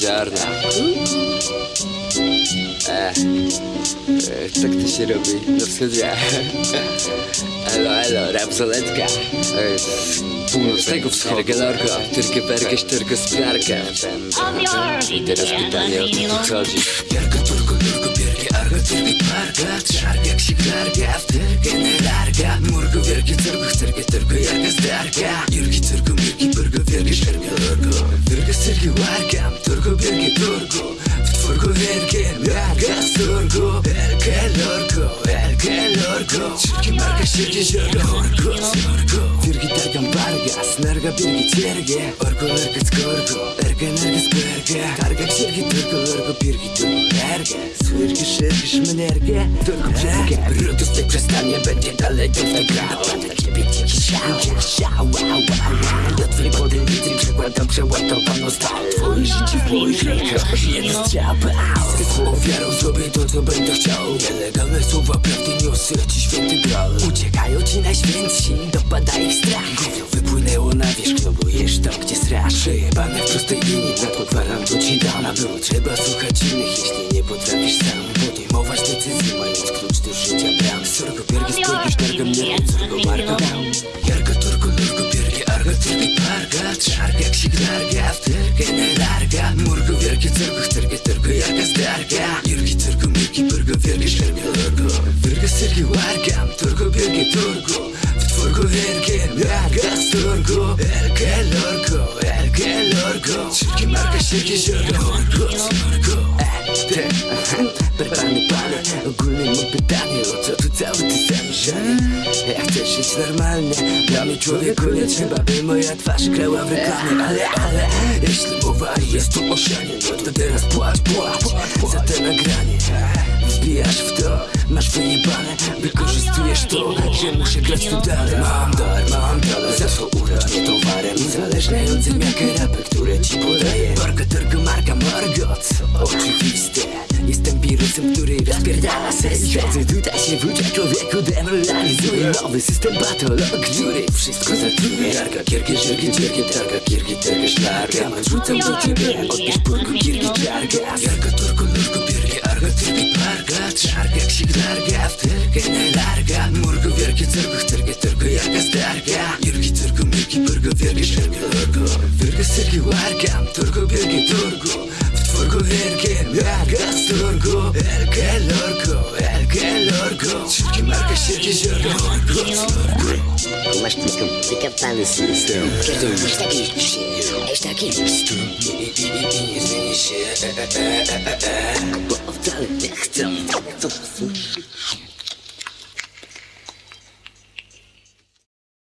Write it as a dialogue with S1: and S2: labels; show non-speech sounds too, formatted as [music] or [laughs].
S1: Buongiorno. E, e, tak to się robi na wschodzie. [laughs] Elo, elo, rapsoletka. E, z północnego wschodu. Tyrgelorgo, tyrkę perkę, sztyrkę spiarkę. I teraz pytanie o to tu chodzi.
S2: Jargo, turgo, lurgo, biergie, argo, tyrgi, parga Czarg jak się klarga, w tyrgę nie larga Murgo, wielkie, turgo, tyrgę, turgo, jarga, zdarga Jurgi, turgo, mirgi, burgo, szergie, lurgo Wyrgę, styrgi, wargam, lurgo Czyrgi, marga, siergie, ziorgo, horgo, zorgo Wirgi, targam, barga, snarga, biergie, ciergie. Orgo, lerge, skorgo, erge, nerge, sperge Targa, siergie, turgo, lurgo, birgi, turgo, erge Swirgi, szyrgi, szmenergie, turgo, brzegę Brutus nie przestanie, będzie dalej to wygrał Na ciebie dziki siał, przekładam przeładowaną stal Twoje życie w moich rękach, jeden strzał, Ze swą wiarą zrobię to, co będę chciał. Nielegalne słowa prawdy niosę ci święty gral. Uciekają ci najświętsi, dopada ich strach. Gówno wypłynęło na wierzch, no bo jesz tam, gdzie srasz Przejebane w prostej linii, na to gwarantu ci dam. A było trzeba słuchać innych, jeśli nie potrafisz sam. Podejmować decyzje, mając чарга кишиклерге тирги нелерге мургу верги тиргих тирги тирги якастерге ирги тирги мирги пирги верги шерги лыргу верги сирги варгам тургу бирги тургу в тургу верги вергас тургу эрге лыргу эрге лыргу чирги марга ширги жирги хоргу сургу Те, препани пане, огульни му питания, от цялото цялото се мжани mam pytanie O co tu cały ty sam żanie? Ja chcę żyć normalnie. Dla mnie człowieku nie trzeba by moja twarz grała w reklamie. Ale, ale, jeśli mowa jest tu o No to teraz płacz, płacz za te nagranie. Wbijasz w to, masz wyjebane Wykorzystujesz to, że muszę grać tu dalej. Mam dar, mam dar, za co urać mnie towarem Uzależniającym jak rapy, które ci podaję. Barga, rozpierdala serce Chodzę tutaj się włóczę człowieku demoralizuję Nowy system patolog, który wszystko zatruje Jarga, kiergie, żergie, dziergie, targa, kiergie, tergie, szlarga Rzucam do ciebie, odbierz purku, kiergi, czarga Jarga, turko, lurko, biergie, arga, tyrgi, parga Czarg jak się glarga, w tyrgę nie larga Murgo, wielkie, cyrgo, tyrgę, tyrgo, jarga, zdarga Jurgi, cyrgo, mirgi, burgo, wielgie, szergie, lurgo Wyrgę, syrgi, wargam, turgo, biergie, turgo W twórgo, wielkie, jarga, sturgo Elke, lorgo, elke, lorgo Szybkie, zorgo
S3: Masz taką wykapany system masz taki Masz taki
S2: nie zmieni się.
S3: Bo wcale nie chcę. To słyszy